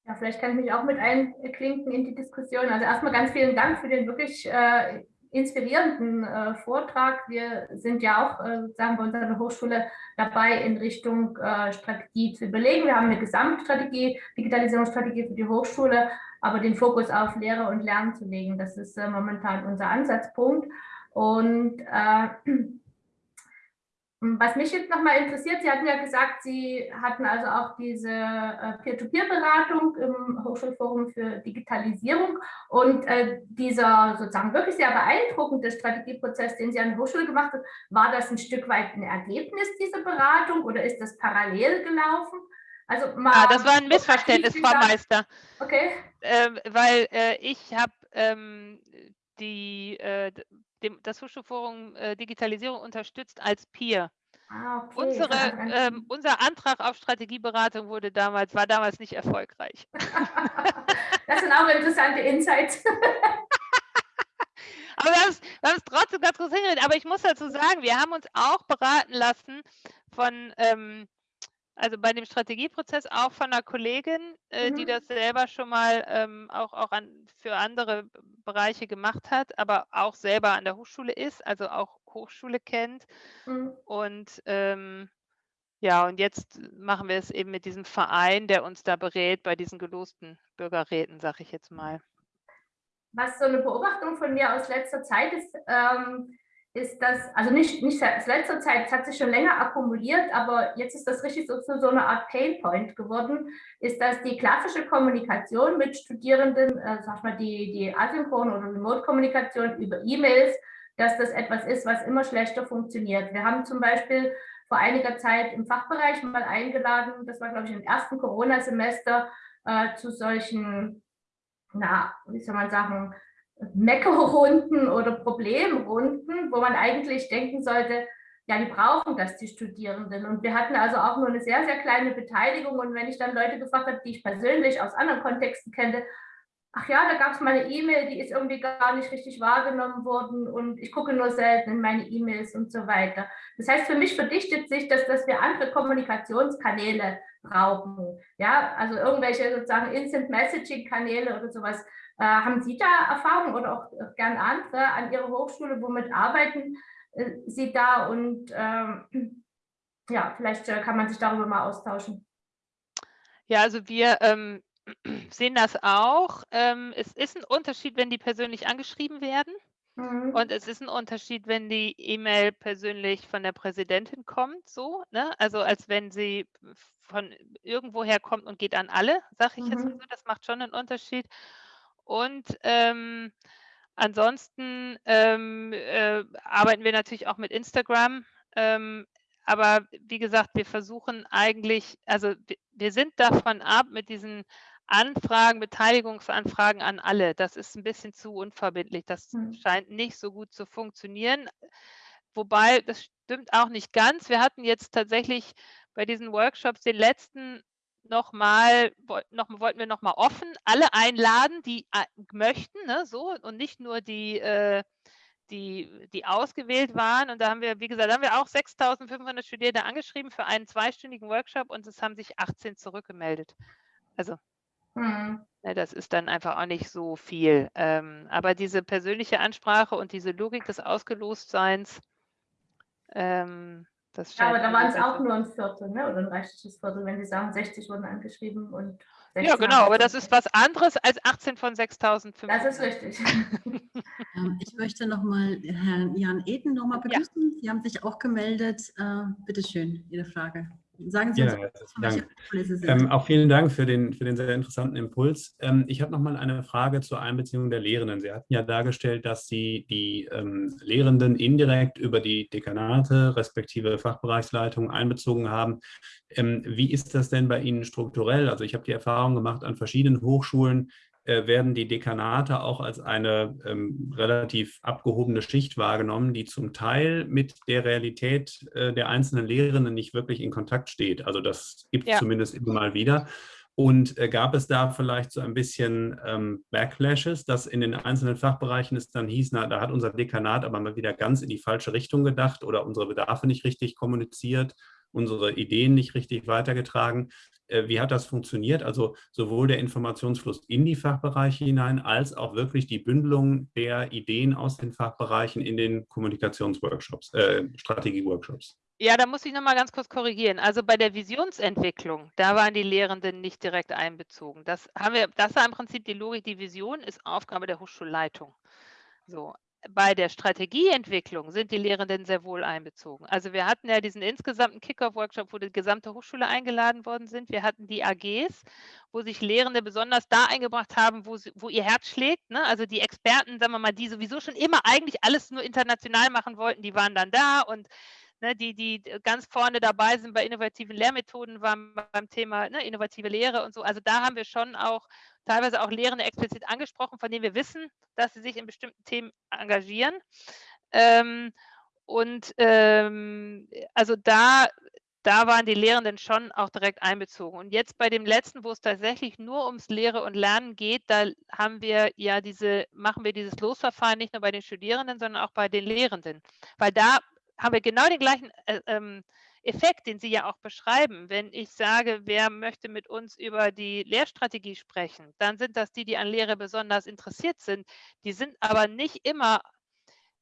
Ja, vielleicht kann ich mich auch mit einklinken in die Diskussion. Also erstmal ganz vielen Dank für den wirklich äh, inspirierenden äh, Vortrag. Wir sind ja auch äh, sozusagen bei unserer Hochschule dabei, in Richtung äh, Strategie zu überlegen. Wir haben eine Gesamtstrategie, Digitalisierungsstrategie für die Hochschule, aber den Fokus auf Lehre und Lernen zu legen, das ist äh, momentan unser Ansatzpunkt. Und äh, was mich jetzt nochmal interessiert, Sie hatten ja gesagt, Sie hatten also auch diese äh, Peer-to-Peer-Beratung im Hochschulforum für Digitalisierung und äh, dieser sozusagen wirklich sehr beeindruckende Strategieprozess, den Sie an der Hochschule gemacht haben, war das ein Stück weit ein Ergebnis dieser Beratung oder ist das parallel gelaufen? Also mal ah, das war ein Missverständnis, Frau Meister. Okay. Äh, weil äh, ich habe ähm, die äh, dem, das Hochschulforum äh, Digitalisierung unterstützt als Peer. Ah, okay. Unsere, ähm, unser Antrag auf Strategieberatung wurde damals, war damals nicht erfolgreich. [LAUGHS] das sind auch interessante Insights. [LAUGHS] Aber wir haben es, trotzdem ganz kurz hingeredet. Aber ich muss dazu sagen, wir haben uns auch beraten lassen von ähm, also bei dem Strategieprozess auch von einer Kollegin, äh, mhm. die das selber schon mal ähm, auch, auch an, für andere Bereiche gemacht hat, aber auch selber an der Hochschule ist, also auch Hochschule kennt. Mhm. Und ähm, ja, und jetzt machen wir es eben mit diesem Verein, der uns da berät bei diesen gelosten Bürgerräten, sage ich jetzt mal. Was so eine Beobachtung von mir aus letzter Zeit ist, ähm, ist das, also nicht, nicht seit letzter Zeit, es hat sich schon länger akkumuliert, aber jetzt ist das richtig so so eine Art Painpoint geworden, ist, dass die klassische Kommunikation mit Studierenden, äh, sag mal die, die Asynchron- oder Remote-Kommunikation über E-Mails, dass das etwas ist, was immer schlechter funktioniert. Wir haben zum Beispiel vor einiger Zeit im Fachbereich mal eingeladen, das war glaube ich im ersten Corona-Semester, äh, zu solchen, na, wie soll man sagen, Meckerrunden oder Problemrunden, wo man eigentlich denken sollte, ja, die brauchen das, die Studierenden. Und wir hatten also auch nur eine sehr, sehr kleine Beteiligung. Und wenn ich dann Leute gefragt habe, die ich persönlich aus anderen Kontexten kenne, ach ja, da gab es mal eine E-Mail, die ist irgendwie gar nicht richtig wahrgenommen worden und ich gucke nur selten in meine E-Mails und so weiter. Das heißt, für mich verdichtet sich, dass, dass wir andere Kommunikationskanäle brauchen. Ja, also irgendwelche sozusagen Instant Messaging Kanäle oder sowas haben Sie da Erfahrungen oder auch äh, gern andere an Ihrer Hochschule, womit arbeiten äh, Sie da und ähm, [CLEARS THROAT] ja, vielleicht äh, kann man sich darüber mal austauschen. Ja, also wir ähm, [CLEARS THROAT] sehen das auch. Ähm, es ist ein Unterschied, wenn die persönlich angeschrieben werden. Mhm. Und es ist ein Unterschied, wenn die E-Mail persönlich von der Präsidentin kommt, so, ne? Also als wenn sie von irgendwoher kommt und geht an alle, sage ich mhm. jetzt mal so. Das macht schon einen Unterschied. Und ähm, ansonsten ähm, äh, arbeiten wir natürlich auch mit Instagram. Ähm, aber wie gesagt, wir versuchen eigentlich, also wir sind davon ab mit diesen Anfragen, Beteiligungsanfragen an alle. Das ist ein bisschen zu unverbindlich. Das mhm. scheint nicht so gut zu funktionieren. Wobei, das stimmt auch nicht ganz. Wir hatten jetzt tatsächlich bei diesen Workshops den letzten nochmal, noch, wollten wir nochmal offen alle einladen, die möchten, ne, so und nicht nur die, äh, die, die ausgewählt waren. Und da haben wir, wie gesagt, haben wir auch 6.500 Studierende angeschrieben für einen zweistündigen Workshop und es haben sich 18 zurückgemeldet. Also mhm. ne, das ist dann einfach auch nicht so viel. Ähm, aber diese persönliche Ansprache und diese Logik des Ausgelostseins, ähm, das ja, aber da waren es auch nur ein Viertel, ne? oder ein reichliches Viertel, wenn Sie sagen, 60 wurden angeschrieben und ja, genau, aber das ist was anderes als 18 von 6.500. Das ist richtig. [LAUGHS] Ähm, ich möchte nochmal Herrn Jan Eden nochmal begrüßen. Ja. Sie haben sich auch gemeldet. Äh, bitte schön, Ihre Frage. Sagen Sie ja, uns, ähm, auch vielen Dank für den, für den sehr interessanten Impuls. Ähm, ich habe noch mal eine Frage zur Einbeziehung der Lehrenden. Sie hatten ja dargestellt, dass Sie die ähm, Lehrenden indirekt über die Dekanate respektive Fachbereichsleitungen einbezogen haben. Ähm, wie ist das denn bei Ihnen strukturell? Also ich habe die Erfahrung gemacht an verschiedenen Hochschulen, werden die Dekanate auch als eine ähm, relativ abgehobene Schicht wahrgenommen, die zum Teil mit der Realität äh, der einzelnen Lehrenden nicht wirklich in Kontakt steht. Also das gibt es ja. zumindest immer mal wieder. Und äh, gab es da vielleicht so ein bisschen ähm, Backlashes, dass in den einzelnen Fachbereichen es dann hieß, na, da hat unser Dekanat aber mal wieder ganz in die falsche Richtung gedacht oder unsere Bedarfe nicht richtig kommuniziert, unsere Ideen nicht richtig weitergetragen. Äh, wie hat das funktioniert? Also sowohl der Informationsfluss in die Fachbereiche hinein, als auch wirklich die Bündelung der Ideen aus den Fachbereichen in den Kommunikationsworkshops, äh, Strategieworkshops. Ja, da muss ich nochmal ganz kurz korrigieren. Also bei der Visionsentwicklung, da waren die Lehrenden nicht direkt einbezogen. Das haben wir, das war im Prinzip die Logik, die Vision ist Aufgabe der Hochschulleitung. So, bei der Strategieentwicklung sind die Lehrenden sehr wohl einbezogen. Also wir hatten ja diesen insgesamten Kick-Off-Workshop, wo die gesamte Hochschule eingeladen worden sind. Wir hatten die AGs, wo sich Lehrende besonders da eingebracht haben, wo, sie, wo ihr Herz schlägt. Ne? Also die Experten, sagen wir mal, die sowieso schon immer eigentlich alles nur international machen wollten, die waren dann da und ne, die, die ganz vorne dabei sind bei innovativen Lehrmethoden, waren beim Thema ne, innovative Lehre und so. Also da haben wir schon auch teilweise auch Lehrende explizit angesprochen, von denen wir wissen, dass sie sich in bestimmten Themen engagieren. Ähm, und ähm, also da, da waren die Lehrenden schon auch direkt einbezogen. Und jetzt bei dem letzten, wo es tatsächlich nur ums Lehre und Lernen geht, da haben wir ja diese, machen wir dieses Losverfahren nicht nur bei den Studierenden, sondern auch bei den Lehrenden. Weil da haben wir genau den gleichen äh, ähm, Effekt, den Sie ja auch beschreiben. Wenn ich sage, wer möchte mit uns über die Lehrstrategie sprechen, dann sind das die, die an Lehre besonders interessiert sind. Die sind aber nicht immer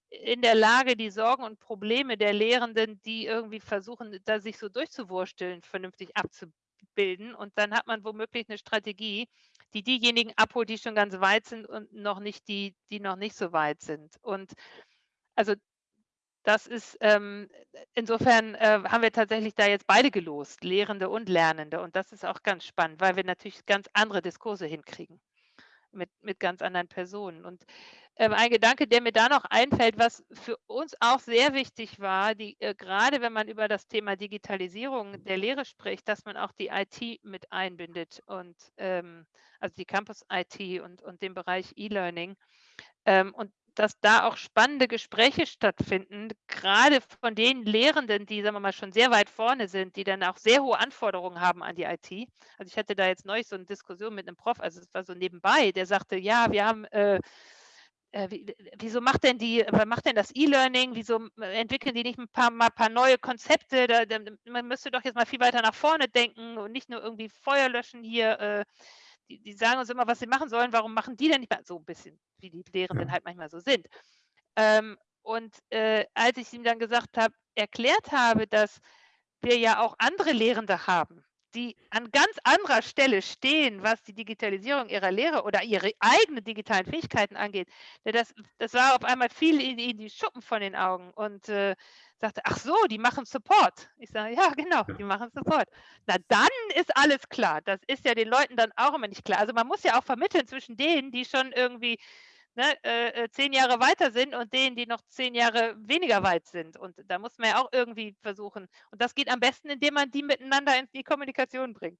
in der Lage, die Sorgen und Probleme der Lehrenden, die irgendwie versuchen, da sich so durchzuwursteln, vernünftig abzubilden. Und dann hat man womöglich eine Strategie, die diejenigen abholt, die schon ganz weit sind und noch nicht die, die noch nicht so weit sind. Und also das ist ähm, insofern äh, haben wir tatsächlich da jetzt beide gelost, Lehrende und Lernende. Und das ist auch ganz spannend, weil wir natürlich ganz andere Diskurse hinkriegen mit, mit ganz anderen Personen. Und ähm, ein Gedanke, der mir da noch einfällt, was für uns auch sehr wichtig war, die, äh, gerade wenn man über das Thema Digitalisierung der Lehre spricht, dass man auch die IT mit einbindet und ähm, also die Campus-IT und, und den Bereich E-Learning. Ähm, und dass da auch spannende Gespräche stattfinden, gerade von den Lehrenden, die, sagen wir mal, schon sehr weit vorne sind, die dann auch sehr hohe Anforderungen haben an die IT. Also ich hatte da jetzt neulich so eine Diskussion mit einem Prof, also es war so nebenbei, der sagte, ja, wir haben äh, äh wie, wieso macht denn die, macht denn das E-Learning? Wieso entwickeln die nicht ein paar, mal ein paar neue Konzepte? Da, da, man müsste doch jetzt mal viel weiter nach vorne denken und nicht nur irgendwie Feuer löschen hier. Äh, die, die sagen uns immer, was sie machen sollen, warum machen die denn nicht mehr? So ein bisschen, wie die Lehrenden ja. halt manchmal so sind. Ähm, und äh, als ich ihm dann gesagt habe, erklärt habe, dass wir ja auch andere Lehrende haben, die an ganz anderer Stelle stehen, was die Digitalisierung ihrer Lehre oder ihre eigenen digitalen Fähigkeiten angeht. Das, das war auf einmal viel in, in die Schuppen von den Augen. Und äh, sagte, ach so, die machen Support. Ich sage, ja, genau, die machen Support. Na, dann ist alles klar. Das ist ja den Leuten dann auch immer nicht klar. Also man muss ja auch vermitteln zwischen denen, die schon irgendwie ne, äh, äh, zehn Jahre weiter sind und denen, die noch zehn Jahre weniger weit sind. Und da muss man ja auch irgendwie versuchen. Und das geht am besten, indem man die miteinander in die Kommunikation bringt.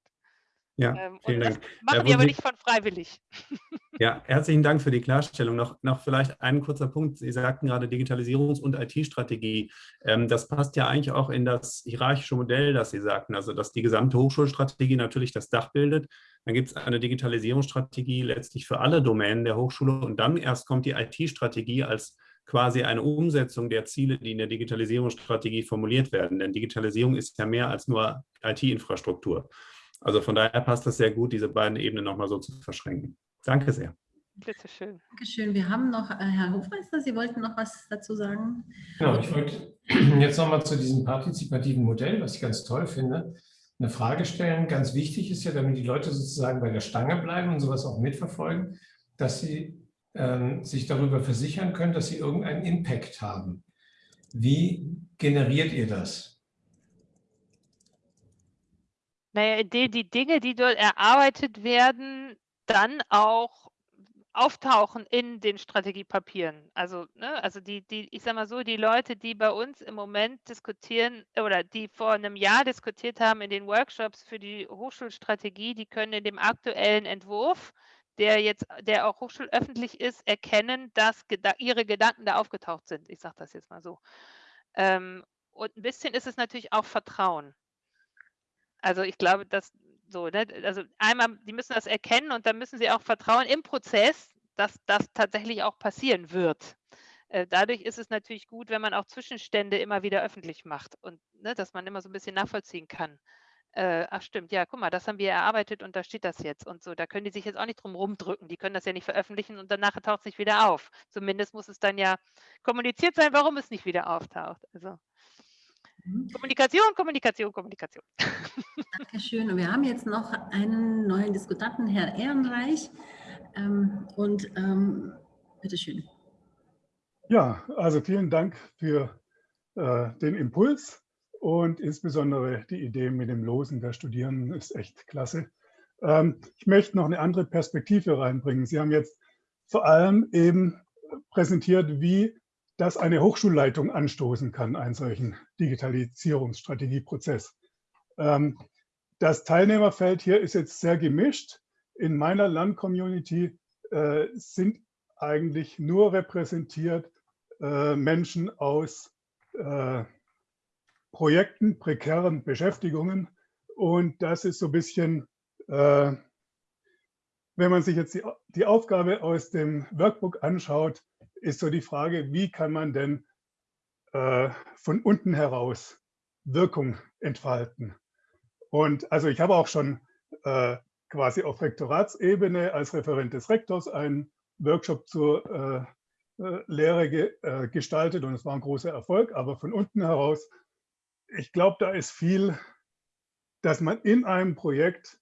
Ja, ähm, vielen Dank. machen die aber nicht von freiwillig. [LAUGHS] Ja, herzlichen Dank für die Klarstellung. Noch, noch vielleicht ein kurzer Punkt. Sie sagten gerade Digitalisierungs- und IT-Strategie. Ähm, das passt ja eigentlich auch in das hierarchische Modell, das Sie sagten, also dass die gesamte Hochschulstrategie natürlich das Dach bildet. Dann gibt es eine Digitalisierungsstrategie letztlich für alle Domänen der Hochschule und dann erst kommt die IT-Strategie als quasi eine Umsetzung der Ziele, die in der Digitalisierungsstrategie formuliert werden. Denn Digitalisierung ist ja mehr als nur IT-Infrastruktur. Also von daher passt das sehr gut, diese beiden Ebenen nochmal so zu verschränken. Danke sehr. Bitte schön. Dankeschön. Wir haben noch, äh, Herr Hofmeister, Sie wollten noch was dazu sagen? Genau, ich wollte [CLEARS THROAT] jetzt nochmal zu diesem partizipativen Modell, was ich ganz toll finde, eine Frage stellen. Ganz wichtig ist ja, damit die Leute sozusagen bei der Stange bleiben und sowas auch mitverfolgen, dass sie ähm, sich darüber versichern können, dass sie irgendeinen Impact haben. Wie generiert ihr das? Naja, indem die Dinge, die dort erarbeitet werden, dann auch auftauchen in den Strategiepapieren. Also, ne, also die, die, ich sage mal so, die Leute, die bei uns im Moment diskutieren oder die vor einem Jahr diskutiert haben in den Workshops für die Hochschulstrategie, die können in dem aktuellen Entwurf, der jetzt, der auch hochschulöffentlich ist, erkennen, dass ihre Gedanken da aufgetaucht sind. Ich sage das jetzt mal so. Ähm, und ein bisschen ist es natürlich auch Vertrauen. Also ich glaube, dass so, ne, also einmal, die müssen das erkennen und dann müssen sie auch vertrauen im Prozess, dass das tatsächlich auch passieren wird. Äh, dadurch ist es natürlich gut, wenn man auch Zwischenstände immer wieder öffentlich macht und ne, dass man immer so ein bisschen nachvollziehen kann, äh, ach stimmt, ja, guck mal, das haben wir erarbeitet und da steht das jetzt und so. Da können die sich jetzt auch nicht drum rumdrücken. Die können das ja nicht veröffentlichen und danach taucht es nicht wieder auf. Zumindest muss es dann ja kommuniziert sein, warum es nicht wieder auftaucht. Also mhm. Kommunikation, Kommunikation, Kommunikation. Dankeschön. Und wir haben jetzt noch einen neuen Diskutanten, Herr Ehrenreich. Ähm, und ähm, bitteschön. Ja, also vielen Dank für äh, den Impuls. Und insbesondere die Idee mit dem Losen der Studierenden ist echt klasse. Ähm, ich möchte noch eine andere Perspektive reinbringen. Sie haben jetzt vor allem eben präsentiert, wie das eine Hochschulleitung anstoßen kann, einen solchen Digitalisierungsstrategieprozess. Ähm, das Teilnehmerfeld hier ist jetzt sehr gemischt. In meiner Landcommunity äh, sind eigentlich nur repräsentiert äh, Menschen aus äh, Projekten, prekären Beschäftigungen. Und das ist so ein bisschen, äh, wenn man sich jetzt die, die Aufgabe aus dem Workbook anschaut, ist so die Frage, wie kann man denn äh, von unten heraus Wirkung entfalten? Und also ich habe auch schon äh, quasi auf Rektoratsebene als Referent des Rektors einen Workshop zur äh, äh Lehre ge, äh, gestaltet und es war ein großer Erfolg, aber von unten heraus ich glaube, da ist viel, dass man in einem Projekt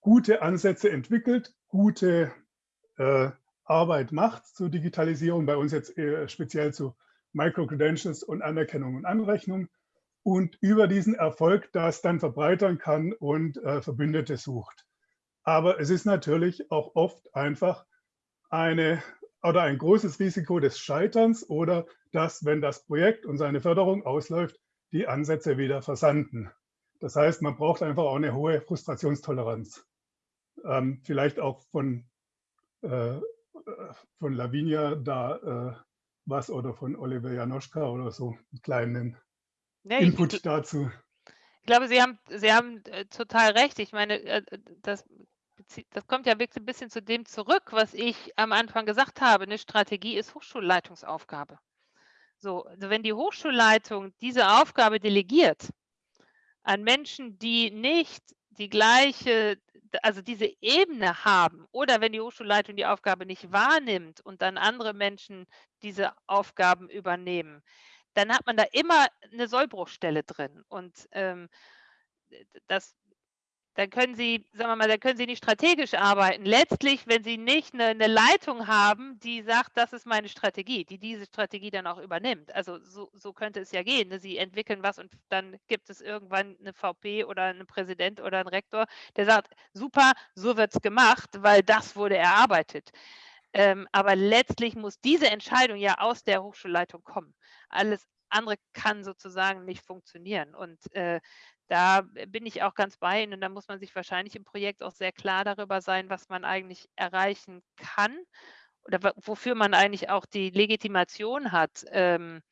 gute Ansätze entwickelt, gute äh, Arbeit macht zur Digitalisierung, bei uns jetzt speziell zu Micro-Credentials und Anerkennung und Anrechnung und über diesen Erfolg das dann verbreitern kann und äh, Verbündete sucht. Aber es ist natürlich auch oft einfach eine oder ein großes Risiko des Scheiterns oder dass, wenn das Projekt und seine Förderung ausläuft, die Ansätze wieder versanden. Das heißt, man braucht einfach auch eine hohe Frustrationstoleranz. Ähm, vielleicht auch von, äh, von Lavinia da äh, was oder von Oliver Janoschka oder so einen kleinen nee, Input ich, dazu. Ich glaube, Sie haben, Sie haben äh, total recht. Ich meine, äh, das, das kommt ja wirklich ein bisschen zu dem zurück, was ich am Anfang gesagt habe. Eine Strategie ist Hochschulleitungsaufgabe. So, also wenn die Hochschulleitung diese Aufgabe delegiert an Menschen, die nicht die gleiche, also diese Ebene haben oder wenn die Hochschulleitung die Aufgabe nicht wahrnimmt und dann andere Menschen diese Aufgaben übernehmen, dann hat man da immer eine Sollbruchstelle drin. Und ähm, das dann können Sie, sagen wir mal, dann können Sie nicht strategisch arbeiten. Letztlich, wenn Sie nicht eine, eine, Leitung haben, die sagt, das ist meine Strategie, die diese Strategie dann auch übernimmt. Also so, so könnte es ja gehen. Ne? Sie entwickeln was und dann gibt es irgendwann eine VP oder einen Präsident oder einen Rektor, der sagt, super, so wird es gemacht, weil das wurde erarbeitet. Ähm, aber letztlich muss diese Entscheidung ja aus der Hochschulleitung kommen. Alles andere kann sozusagen nicht funktionieren. Und äh, da bin ich auch ganz bei Ihnen und da muss man sich wahrscheinlich im Projekt auch sehr klar darüber sein, was man eigentlich erreichen kann oder wofür man eigentlich auch die Legitimation hat ähm,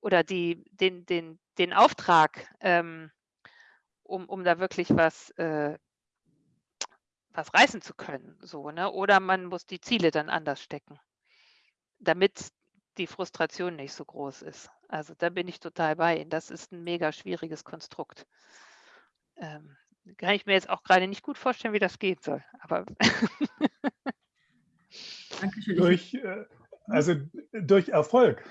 oder die, den, den, den Auftrag, ähm, um, um da wirklich was, äh, was reißen zu können. So, ne? Oder man muss die Ziele dann anders stecken, damit die Frustration nicht so groß ist. Also da bin ich total bei Ihnen. Das ist ein mega schwieriges Konstrukt. Ähm, kann ich mir jetzt auch gerade nicht gut vorstellen, wie das gehen soll. Aber [LAUGHS] Dankeschön. Durch, äh, also durch Erfolg.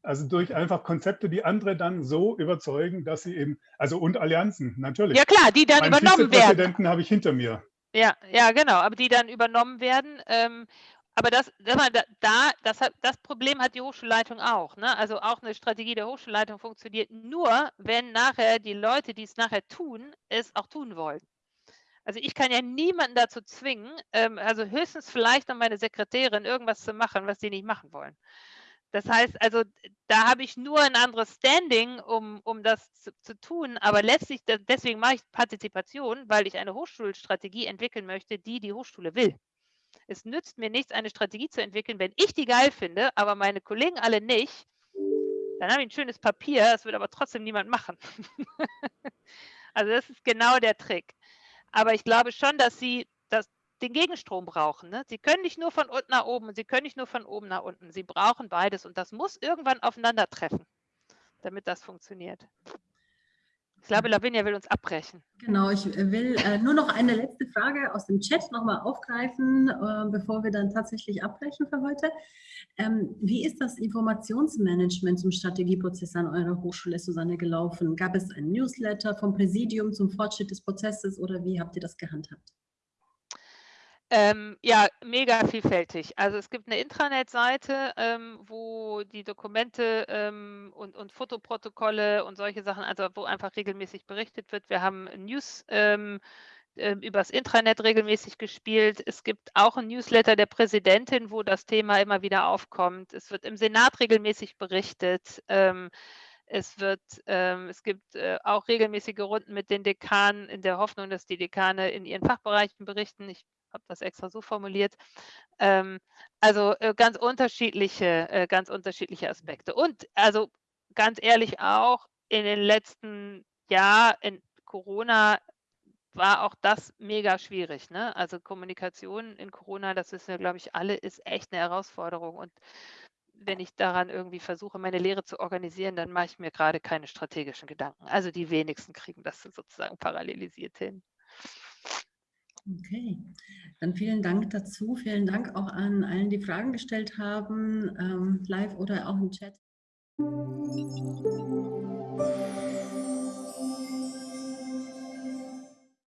Also durch einfach Konzepte, die andere dann so überzeugen, dass sie eben, also und Allianzen, natürlich. Ja klar, die dann Meinen übernommen werden. Präsidenten habe ich hinter mir. Ja, ja, genau, aber die dann übernommen werden. Ähm, aber das, das, da, das, das Problem hat die Hochschulleitung auch. Ne? Also auch eine Strategie der Hochschulleitung funktioniert nur, wenn nachher die Leute, die es nachher tun, es auch tun wollen. Also ich kann ja niemanden dazu zwingen, ähm, also höchstens vielleicht an meine Sekretärin irgendwas zu machen, was sie nicht machen wollen. Das heißt also, da habe ich nur ein anderes Standing, um, um das zu, zu tun. Aber letztlich, deswegen mache ich Partizipation, weil ich eine Hochschulstrategie entwickeln möchte, die die Hochschule will. Es nützt mir nichts, eine Strategie zu entwickeln, wenn ich die geil finde, aber meine Kollegen alle nicht. Dann habe ich ein schönes Papier, das wird aber trotzdem niemand machen. [LAUGHS] also das ist genau der Trick. Aber ich glaube schon, dass Sie das, den Gegenstrom brauchen. Ne? Sie können nicht nur von unten nach oben und Sie können nicht nur von oben nach unten. Sie brauchen beides und das muss irgendwann aufeinandertreffen, damit das funktioniert. Glaube, Lavinia will uns abbrechen. Genau, ich will äh, nur noch eine letzte Frage aus dem Chat nochmal aufgreifen, äh, bevor wir dann tatsächlich abbrechen für heute. Ähm, wie ist das Informationsmanagement zum Strategieprozess an eurer Hochschule, Susanne, gelaufen? Gab es ein Newsletter vom Präsidium zum Fortschritt des Prozesses oder wie habt ihr das gehandhabt? Ähm, ja, mega vielfältig. Also es gibt eine Intranet-Seite, ähm, wo die Dokumente ähm, und, und Fotoprotokolle und solche Sachen, also wo einfach regelmäßig berichtet wird. Wir haben News ähm, äh, übers Intranet regelmäßig gespielt. Es gibt auch ein Newsletter der Präsidentin, wo das Thema immer wieder aufkommt. Es wird im Senat regelmäßig berichtet. Ähm, es, wird, ähm, es gibt äh, auch regelmäßige Runden mit den Dekanen in der Hoffnung, dass die Dekane in ihren Fachbereichen berichten. Ich habe das extra so formuliert. Ähm, also äh, ganz unterschiedliche, äh, ganz unterschiedliche Aspekte. Und also ganz ehrlich auch in den letzten Jahren in Corona war auch das mega schwierig. Ne? Also Kommunikation in Corona, das ist ja, glaube ich, alle, ist echt eine Herausforderung. Und wenn ich daran irgendwie versuche, meine Lehre zu organisieren, dann mache ich mir gerade keine strategischen Gedanken. Also die wenigsten kriegen das sozusagen parallelisiert hin. Okay, dann vielen Dank dazu. Vielen Dank auch an allen, die Fragen gestellt haben, ähm, live oder auch im Chat.